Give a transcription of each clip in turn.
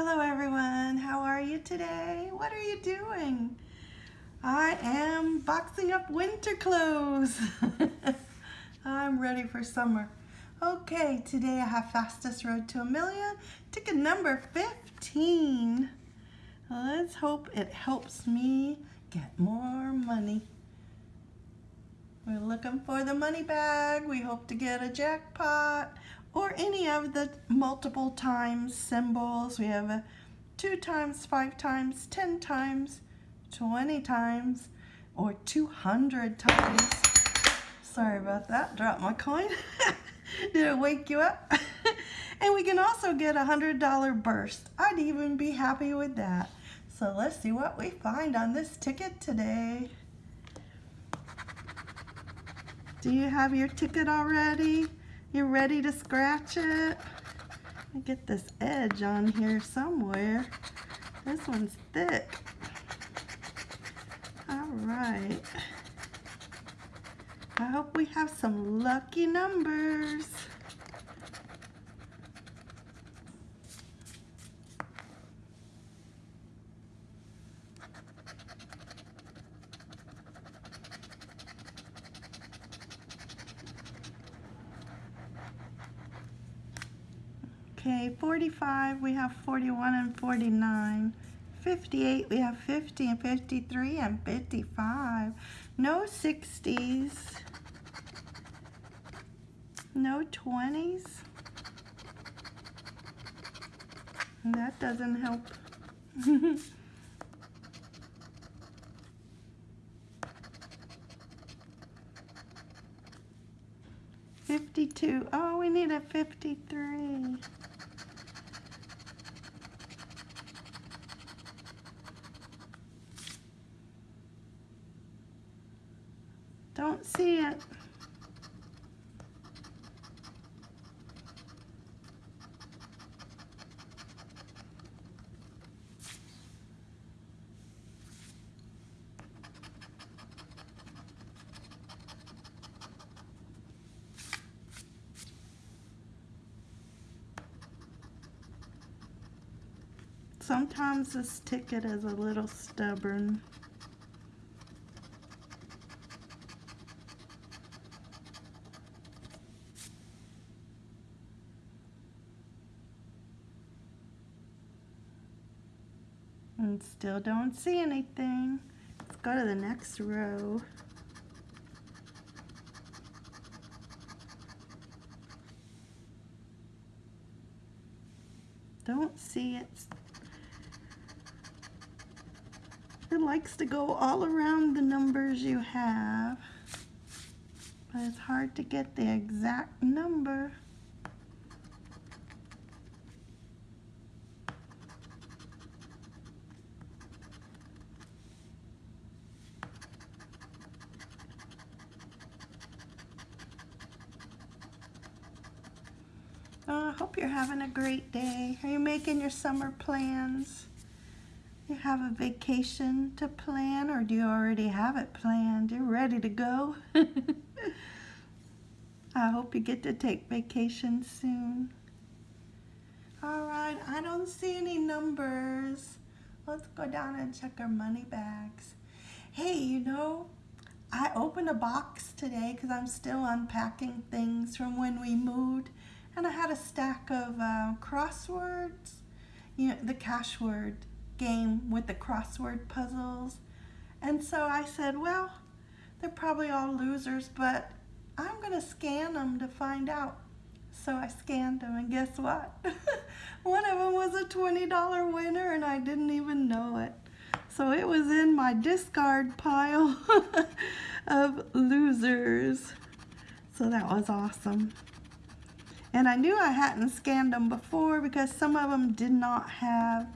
Hello everyone, how are you today? What are you doing? I am boxing up winter clothes. I'm ready for summer. Okay, today I have Fastest Road to a Million, ticket number 15. Let's hope it helps me get more money. We're looking for the money bag. We hope to get a jackpot or any of the multiple times symbols. We have a two times, five times, 10 times, 20 times, or 200 times. Sorry about that, dropped my coin. Did it wake you up? and we can also get a $100 burst. I'd even be happy with that. So let's see what we find on this ticket today. Do you have your ticket already? You ready to scratch it? Get this edge on here somewhere. This one's thick. All right. I hope we have some lucky numbers. 45, we have 41 and 49. 58, we have 50 and 53 and 55. No 60s. No 20s. That doesn't help. Fifty-two. Oh, we need a fifty-three. Don't see it. Sometimes this ticket is a little stubborn. And still don't see anything. Let's go to the next row. Don't see it. It likes to go all around the numbers you have. But it's hard to get the exact number. Hope you're having a great day. Are you making your summer plans? You have a vacation to plan or do you already have it planned? You're ready to go? I hope you get to take vacation soon. All right, I don't see any numbers. Let's go down and check our money bags. Hey, you know, I opened a box today because I'm still unpacking things from when we moved and I had a stack of uh, crosswords, you know, the cash word game with the crossword puzzles. And so I said, well, they're probably all losers, but I'm going to scan them to find out. So I scanned them, and guess what? One of them was a $20 winner, and I didn't even know it. So it was in my discard pile of losers. So that was awesome. And I knew I hadn't scanned them before because some of them did not have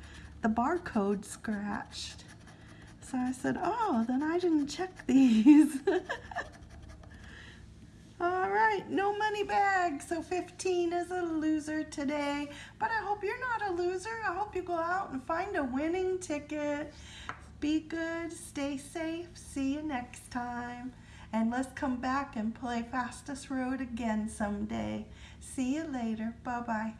the barcode scratched. So I said, oh, then I didn't check these. All right, no money bag. So 15 is a loser today. But I hope you're not a loser. I hope you go out and find a winning ticket. Be good, stay safe. See you next time. And let's come back and play Fastest Road again someday. See you later. Bye-bye.